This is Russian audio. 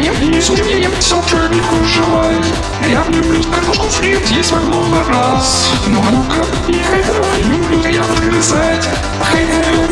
Сумеем сотруднику желаю Я люблю картошку фри, есть во много раз Ну а ну-ка, я люблю я подгрызать Хай я люблю сосать